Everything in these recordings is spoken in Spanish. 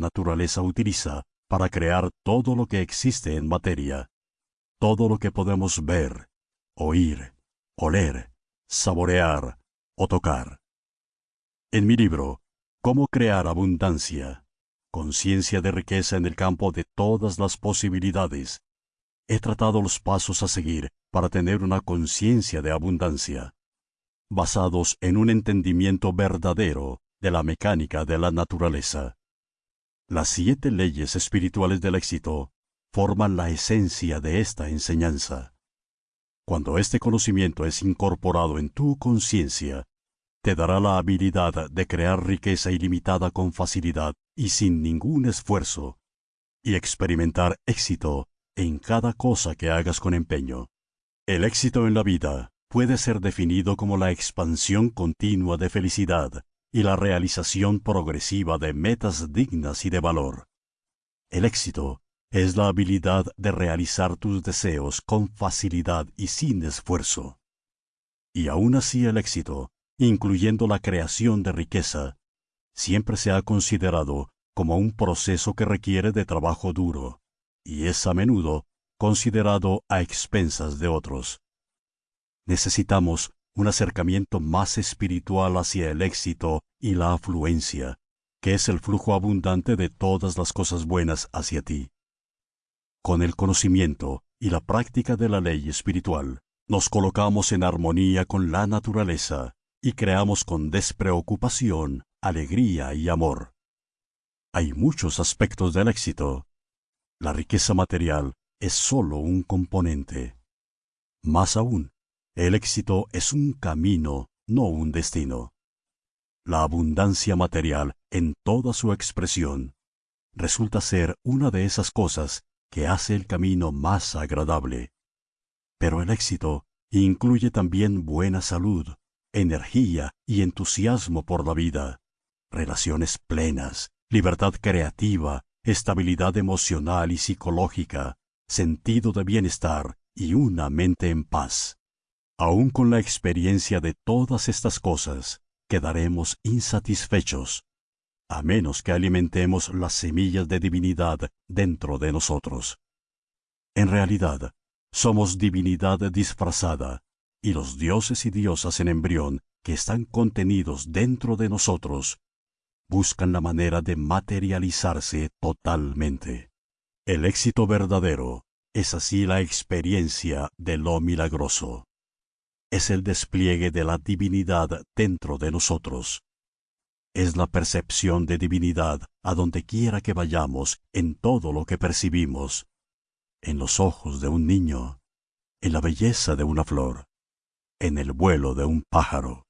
naturaleza utiliza para crear todo lo que existe en materia, todo lo que podemos ver, oír, oler, saborear o tocar. En mi libro, Cómo crear abundancia, conciencia de riqueza en el campo de todas las posibilidades, he tratado los pasos a seguir para tener una conciencia de abundancia, basados en un entendimiento verdadero de la mecánica de la naturaleza. Las siete leyes espirituales del éxito forman la esencia de esta enseñanza. Cuando este conocimiento es incorporado en tu conciencia, te dará la habilidad de crear riqueza ilimitada con facilidad y sin ningún esfuerzo, y experimentar éxito en cada cosa que hagas con empeño. El éxito en la vida puede ser definido como la expansión continua de felicidad y la realización progresiva de metas dignas y de valor. El éxito es la habilidad de realizar tus deseos con facilidad y sin esfuerzo. Y aún así el éxito, incluyendo la creación de riqueza, siempre se ha considerado como un proceso que requiere de trabajo duro, y es a menudo considerado a expensas de otros. Necesitamos un acercamiento más espiritual hacia el éxito y la afluencia, que es el flujo abundante de todas las cosas buenas hacia ti. Con el conocimiento y la práctica de la ley espiritual, nos colocamos en armonía con la naturaleza y creamos con despreocupación, alegría y amor. Hay muchos aspectos del éxito. La riqueza material es sólo un componente. Más aún, el éxito es un camino, no un destino. La abundancia material, en toda su expresión, resulta ser una de esas cosas que hace el camino más agradable. Pero el éxito incluye también buena salud, energía y entusiasmo por la vida, relaciones plenas, libertad creativa, estabilidad emocional y psicológica, sentido de bienestar y una mente en paz. Aún con la experiencia de todas estas cosas, quedaremos insatisfechos, a menos que alimentemos las semillas de divinidad dentro de nosotros. En realidad, somos divinidad disfrazada, y los dioses y diosas en embrión que están contenidos dentro de nosotros buscan la manera de materializarse totalmente. El éxito verdadero es así la experiencia de lo milagroso. Es el despliegue de la divinidad dentro de nosotros. Es la percepción de divinidad a donde quiera que vayamos en todo lo que percibimos, en los ojos de un niño, en la belleza de una flor, en el vuelo de un pájaro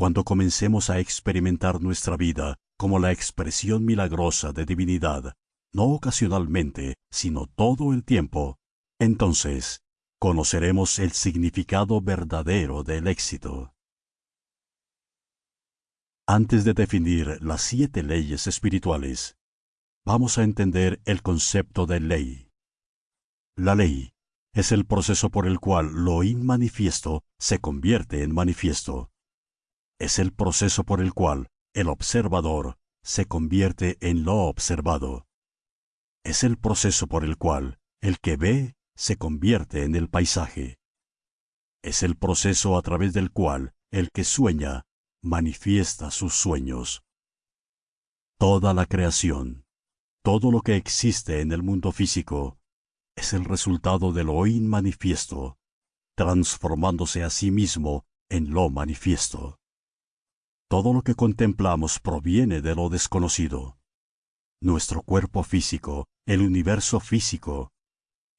cuando comencemos a experimentar nuestra vida como la expresión milagrosa de divinidad, no ocasionalmente, sino todo el tiempo, entonces conoceremos el significado verdadero del éxito. Antes de definir las siete leyes espirituales, vamos a entender el concepto de ley. La ley es el proceso por el cual lo inmanifiesto se convierte en manifiesto es el proceso por el cual el observador se convierte en lo observado. Es el proceso por el cual el que ve se convierte en el paisaje. Es el proceso a través del cual el que sueña manifiesta sus sueños. Toda la creación, todo lo que existe en el mundo físico, es el resultado de lo inmanifiesto, transformándose a sí mismo en lo manifiesto. Todo lo que contemplamos proviene de lo desconocido. Nuestro cuerpo físico, el universo físico,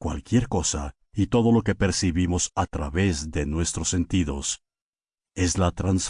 cualquier cosa y todo lo que percibimos a través de nuestros sentidos, es la transformación